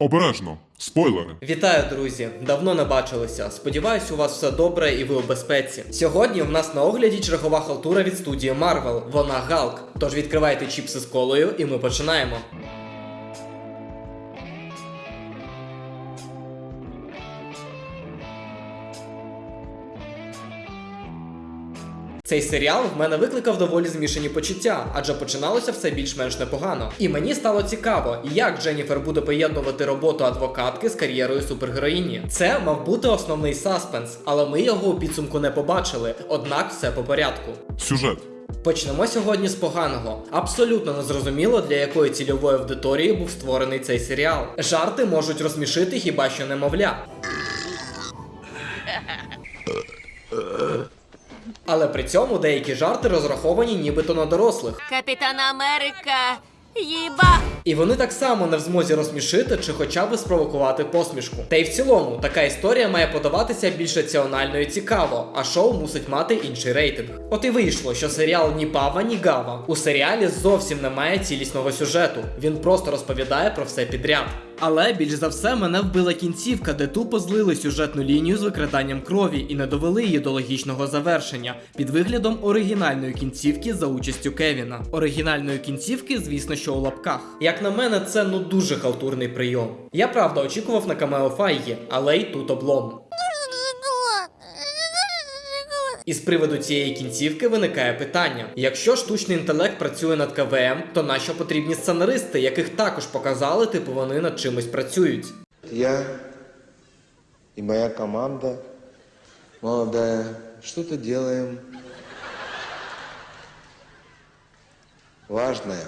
Обережно, спойлери. Вітаю, друзі! Давно не бачилися. Сподіваюсь, у вас все добре і ви у безпеці. Сьогодні в нас на огляді чергова халтура від студії Marvel. Вона Галк. Тож відкривайте чіпси з колою, і ми починаємо. Цей серіал в мене викликав доволі змішані почуття, адже починалося все більш-менш непогано. І мені стало цікаво, як Дженніфер буде поєднувати роботу адвокатки з кар'єрою супергероїні. Це мав бути основний саспенс, але ми його у підсумку не побачили. Однак все по порядку. Сюжет. Почнемо сьогодні з поганого. Абсолютно незрозуміло, для якої цільової аудиторії був створений цей серіал. Жарти можуть розсмішити хіба що немовля. Але при цьому деякі жарти розраховані нібито на дорослих. Капітан Америка. Їба! І вони так само не в змозі розсмішити чи хоча б спровокувати посмішку. Та й в цілому, така історія має подаватися більш раціонально і цікаво, а шоу мусить мати інший рейтинг. От і вийшло, що серіал ні пава, ні гава. У серіалі зовсім немає цілісного сюжету. Він просто розповідає про все підряд. Але більш за все мене вбила кінцівка, де тупо злили сюжетну лінію з викраданням крові і не довели її до логічного завершення під виглядом оригінальної кінцівки за участю Кевіна. Оригінальної кінцівки, звісно, що у лапках. Як на мене, це ну дуже халтурний прийом. Я правда очікував на камео Файгі, але й тут облом. І з приводу цієї кінцівки виникає питання: якщо штучний інтелект працює над КВМ, то нащо потрібні сценаристи, яких також показали, типу вони над чимось працюють? Я и моя команда молодая что-то делаем важное.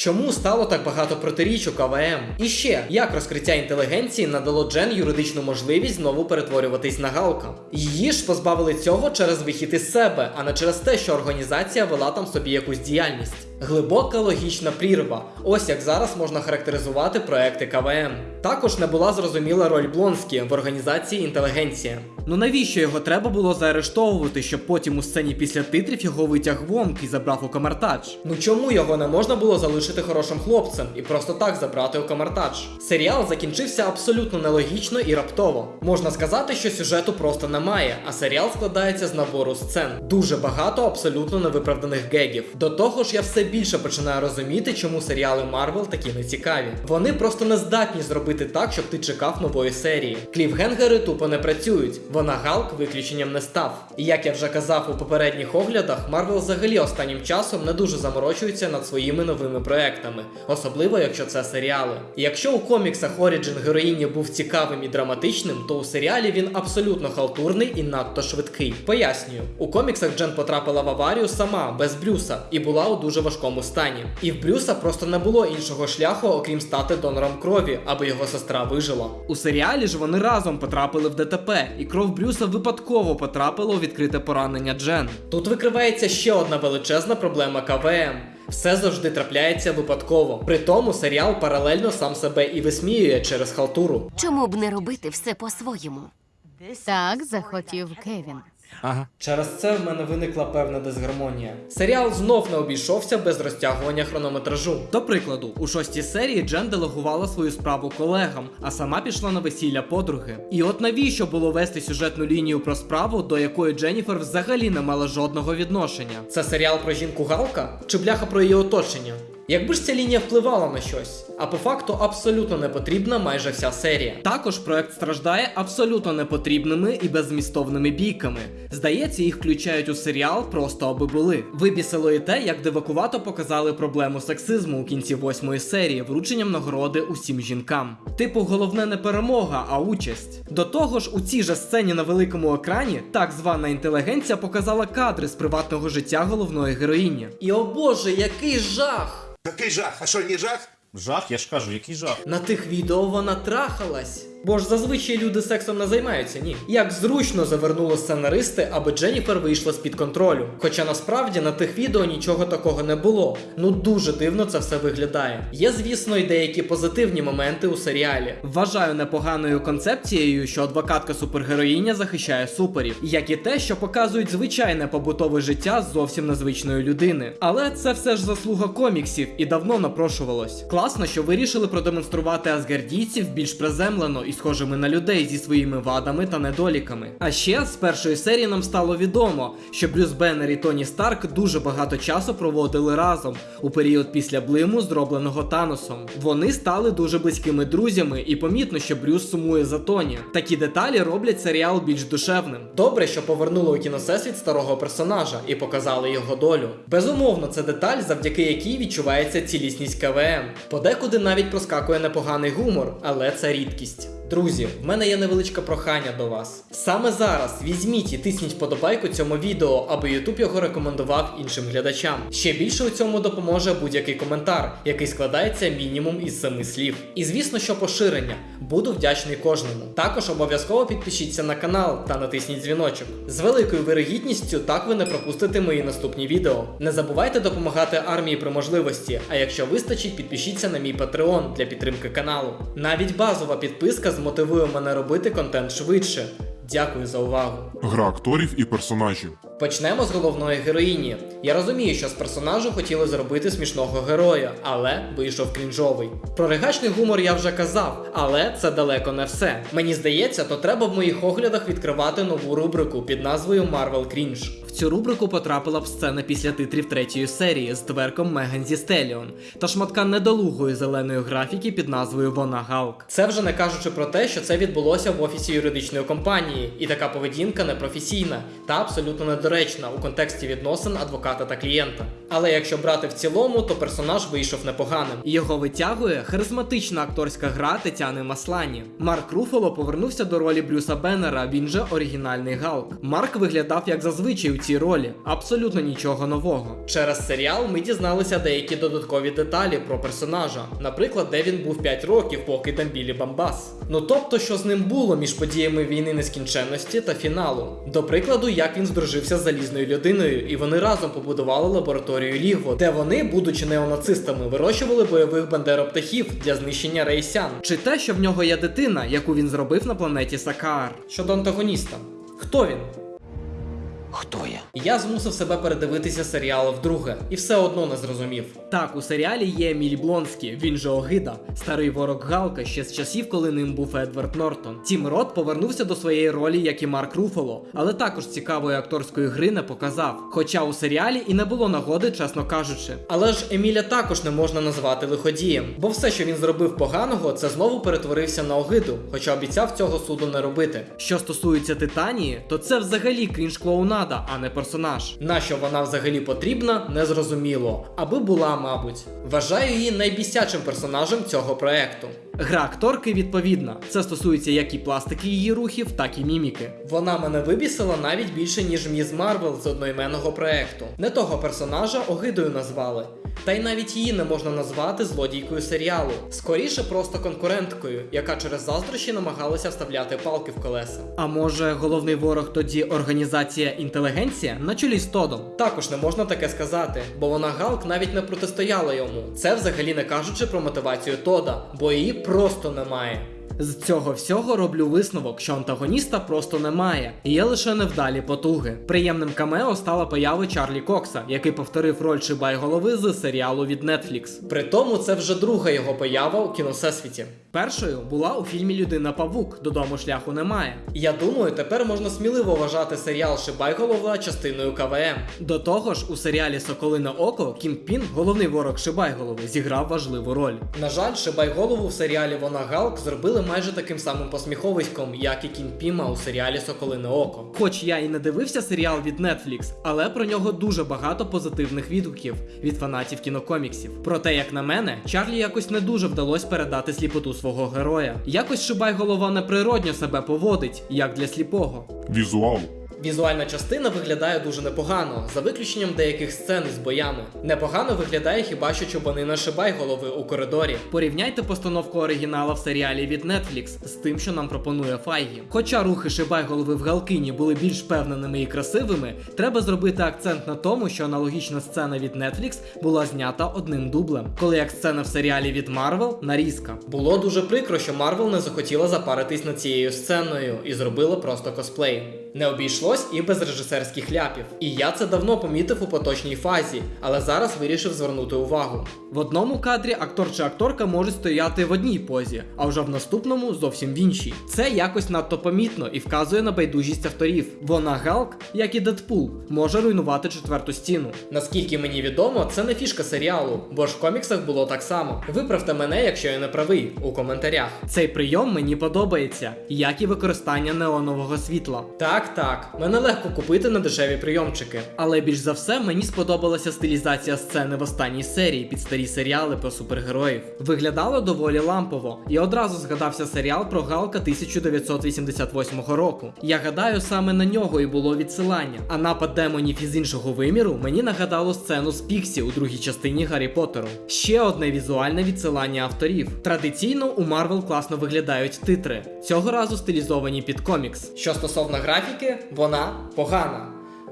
Чому стало так багато протиріч у КВМ? І ще, як розкриття інтелігенції надало Джен юридичну можливість знову перетворюватись на Галка? Її ж позбавили цього через вихід із себе, а не через те, що організація вела там собі якусь діяльність. Глибока логічна прірва. Ось як зараз можна характеризувати проекти КВМ. Також не була зрозуміла роль Блонскі в організації інтелігенція. Ну навіщо його треба було заарештовувати, щоб потім у сцені після титрів його витяг Вонг і забрав у Камар-Тадж? Ну чому його не можна було залишити хорошим хлопцем і просто так забрати у Камар-Тадж? Серіал закінчився абсолютно нелогічно і раптово. Можна сказати, що сюжету просто немає, а серіал складається з набору сцен. Дуже багато абсолютно невиправданих гегів. До того ж, я все більше починаю розуміти, чому серіали Марвел такі нецікаві. Вони просто не здатні зробити так, щоб ти чекав нової серії. Кліфгенгери тупо не працюють. Вона-Галк виключенням не став. І як я вже казав у попередніх оглядах, Марвел взагалі останнім часом не дуже заморочується над своїми новими проектами, особливо якщо це серіали. Якщо у коміксах Оріджин героїні був цікавим і драматичним, то у серіалі він абсолютно халтурний і надто швидкий. Пояснюю, у коміксах Джен потрапила в аварію сама, без Брюса, і була у дуже важкому стані. І в Брюса просто не було іншого шляху, окрім стати донором крові, аби його сестра вижила. У серіалі ж вони разом потрапили в ДТП, і кров Брюса випадково потрапила у відкрите поранення Джен. Тут викривається ще одна величезна проблема КВМ. Все завжди трапляється випадково. При тому серіал паралельно сам себе і висміює через халтуру. Чому б не робити все по-своєму? Так захотів Кевін. Через це в мене виникла певна дисгармонія. Серіал знов не обійшовся без розтягування хронометражу. До прикладу, у шостій серії Джен делегувала свою справу колегам, а сама пішла на весілля подруги. І от навіщо було вести сюжетну лінію про справу, до якої Дженніфер взагалі не мала жодного відношення? Це серіал про жінку Галка чи бляха про її оточення? Якби ж ця лінія впливала на щось, а по факту абсолютно не потрібна майже вся серія. Також проект страждає абсолютно непотрібними і беззмістовними бійками. Здається, їх включають у серіал просто аби були. Вибісило і те, як дивакувато показали проблему сексизму у кінці восьмої серії врученням нагороди усім жінкам. Типу, головне не перемога, а участь. До того ж, у цій же сцені на великому екрані так звана інтелігенція показала кадри з приватного життя головної героїні. І о боже, який жах! Який жах? А що, не жах? Жах, я ж кажу, який жах. На тих відео вона трахалась. Бо ж зазвичай люди сексом не займаються, ні. Як зручно завернули сценаристи, аби Дженніфер вийшла з-під контролю. Хоча насправді на тих відео нічого такого не було. Ну дуже дивно це все виглядає. Є, звісно, й деякі позитивні моменти у серіалі. Вважаю непоганою концепцією, що адвокатка супергероїня захищає суперів, як і те, що показують звичайне побутове життя зовсім незвичної людини. Але це все ж заслуга коміксів і давно напрошувалось. Класно, що вирішили продемонструвати асгардійців більш приземлено і схожими на людей зі своїми вадами та недоліками. А ще з першої серії нам стало відомо, що Брюс Беннер і Тоні Старк дуже багато часу проводили разом у період після блиму, зробленого Таносом. Вони стали дуже близькими друзями, і помітно, що Брюс сумує за Тоні. Такі деталі роблять серіал більш душевним. Добре, що повернули у кіносесвіт старого персонажа і показали його долю. Безумовно, це деталь, завдяки якій відчувається цілісність КВМ. Подекуди навіть проскакує непоганий гумор, але це рідкість. Друзі, в мене є невеличке прохання до вас. Саме зараз візьміть і тисніть подобайку цьому відео, аби YouTube його рекомендував іншим глядачам. Ще більше у цьому допоможе будь-який коментар, який складається мінімум із семи слів. І звісно, що поширення. Буду вдячний кожному. Також обов'язково підпишіться на канал та натисніть дзвіночок. З великою вирогідністю так ви не пропустите мої наступні відео. Не забувайте допомагати армії при можливості. А якщо вистачить, підпишіться на мій Patreon для підтримки каналу. Навіть базова підписка змотивує мене робити контент швидше. Дякую за увагу. Гра акторів і персонажів. Почнемо з головної героїні. Я розумію, що з персонажу хотіли зробити смішного героя, але вийшов крінжовий. Про ригачний гумор я вже казав, але це далеко не все. Мені здається, то треба в моїх оглядах відкривати нову рубрику під назвою Marvel Cringe. В цю рубрику потрапила б сцена після титрів третьої серії з тверком Меган зі Стеліон та шматка недолугої зеленої графіки під назвою Вона Галк. Це вже не кажучи про те, що це відбулося в офісі юридичної компанії, і така поведінка непрофесійна та абсолютно недоречна у контексті відносин адвоката та клієнта. Але якщо брати в цілому, то персонаж вийшов непоганим. Його витягує харизматична акторська гра Тетяни Маслані. Марк Руфало повернувся до ролі Брюса Беннера, він же оригінальний Галк. Марк виглядав як зазвичай у цій ролі, абсолютно нічого нового. Через серіал ми дізналися деякі додаткові деталі про персонажа, наприклад, де він був 5 років, поки там білі Бамбас. Ну тобто, що з ним було між подіями війни нескінченності та фіналу. До прикладу, як він здружився з залізною людиною, і вони разом побудували лабораторію Лігво, де вони, будучи неонацистами, вирощували бойових бандероптахів для знищення рейсян. Чи те, що в нього є дитина, яку він зробив на планеті Сакаар. Щодо антагоніста, хто він? Хто я? Я змусив себе передивитися серіал вдруге, і все одно не зрозумів. Так, у серіалі є Еміль Блонський, він же Огида, старий ворог Галка ще з часів, коли ним був Едвард Нортон. Тім Рот повернувся до своєї ролі, як і Марк Руфало, але також цікавої акторської гри не показав. Хоча у серіалі і не було нагоди, чесно кажучи. Але ж Еміля також не можна назвати лиходієм, бо все, що він зробив поганого, це знову перетворився на огиду, хоча обіцяв цього суду не робити. Що стосується Титанії, то це взагалі крінж-клоунада, а не персонаж. Нащо вона взагалі потрібна, незрозуміло, аби була, мабуть. Вважаю її найбісячим персонажем цього проекту. Гра акторки відповідна. Це стосується як і пластики її рухів, так і міміки. Вона мене вибісила навіть більше, ніж Міз Марвел з одноіменного проекту. Не того персонажа огидою назвали. Та й навіть її не можна назвати злодійкою серіалу. Скоріше просто конкуренткою, яка через заздрощі намагалася вставляти палки в колеса. А може, головний ворог тоді організація інтелігенція на чолі з Тодом? Також не можна таке сказати, бо вона Галк навіть не протистояла йому. Це взагалі не кажучи про мотивацію Тода, бо її просто немає. З цього всього роблю висновок, що антагоніста просто немає, є лише невдалі потуги. Приємним камео стала поява Чарлі Кокса, який повторив роль Шибай-голови з серіалу від Netflix. При тому це вже друга його поява у кіносесвіті. Першою була у фільмі Людина Павук Додому шляху немає. Я думаю, тепер можна сміливо вважати серіал Шибайголова частиною КВМ. До того ж, у серіалі Соколине Око Кінгпін, головний ворог Шибайголови, зіграв важливу роль. На жаль, Шибайголову в серіалі Вона-Галк зробили майже таким самим посміховиськом, як і Кінгпіна у серіалі Соколине Око. Хоч я і не дивився серіал від Netflix, але про нього дуже багато позитивних відгуків від фанатів кінокоміксів. Проте, як на мене, Чарлі якось не дуже вдалося передати сліпоту свого героя. Якось Шибайголова неприродньо себе поводить, як для сліпого. Візуал. Візуальна частина виглядає дуже непогано, за виключенням деяких сцен із боями. Непогано виглядає хіба що чубанина Шибайголови у коридорі. Порівняйте постановку оригінала в серіалі від Netflix з тим, що нам пропонує Файгі. Хоча рухи Шибайголови в Галкині були більш впевненими і красивими, треба зробити акцент на тому, що аналогічна сцена від Netflix була знята одним дублем, коли як сцена в серіалі від Marvel нарізка. Було дуже прикро, що Marvel не захотіла запаритись над цією сценою і зробила просто косплей. Не обійшлось і без режисерських ляпів. І я це давно помітив у поточній фазі, але зараз вирішив звернути увагу. В одному кадрі актор чи акторка можуть стояти в одній позі, а вже в наступному зовсім в іншій. Це якось надто помітно і вказує на байдужість авторів. Вона Галк, як і Дедпул, може руйнувати четверту стіну. Наскільки мені відомо, це не фішка серіалу, бо ж в коміксах було так само. Виправте мене, якщо я не правий, у коментарях. Цей прийом мені подобається, як і використання неонового світла. Так, так, мене легко купити на дешеві прийомчики. Але більш за все мені сподобалася стилізація сцени в останній серії під старі серіали про супергероїв. Виглядало доволі лампово, і одразу згадався серіал про Галка 1988 року. Я гадаю, саме на нього і було відсилання. А напад демонів із іншого виміру мені нагадало сцену з піксі у другій частині Гаррі Поттеру. Ще одне візуальне відсилання авторів. Традиційно у Марвел класно виглядають титри, цього разу стилізовані під комікс. Що стосовно графіки, вона погана.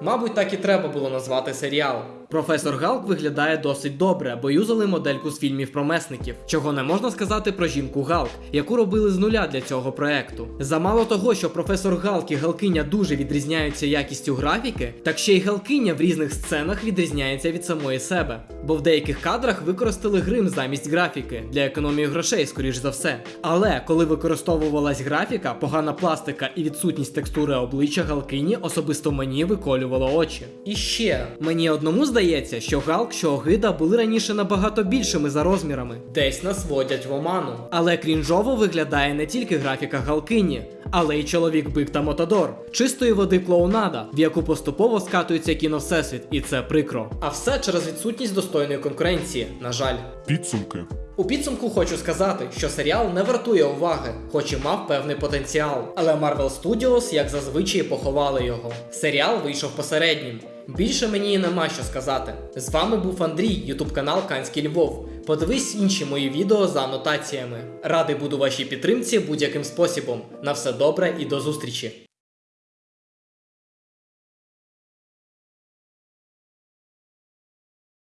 Мабуть, так і треба було назвати серіал. Професор Галк виглядає досить добре, бо юзали модельку з фільмів про месників, чого не можна сказати про жінку Галк, яку робили з нуля для цього проекту. Замало того, що професор Галк і Галкиня дуже відрізняються якістю графіки, так ще й Галкиня в різних сценах відрізняється від самої себе. Бо в деяких кадрах використали грим замість графіки для економії грошей, скоріш за все. Але коли використовувалась графіка, погана пластика і відсутність текстури обличчя Галкині особисто мені виколювало очі. І ще мені одному здається, що Галк, що Огида були раніше набагато більшими за розмірами. Десь нас водять в оману. Але крінжово виглядає не тільки графіка Галкині, але й чоловік Бик та Мотодор, чистої води клоунада, в яку поступово скатується кіно всесвіт, і це прикро. А все через відсутність достойної конкуренції, на жаль. Підсумки. У підсумку хочу сказати, що серіал не вартує уваги, хоч і мав певний потенціал. Але Marvel Studios, як зазвичай, поховали його. Серіал вийшов посереднім. Більше мені нема що сказати. З вами був Андрій, ютуб канал Канський Львов. Подивись інші мої відео за анотаціями. Радий буду вашій підтримці будь-яким способом. На все добре і до зустрічі!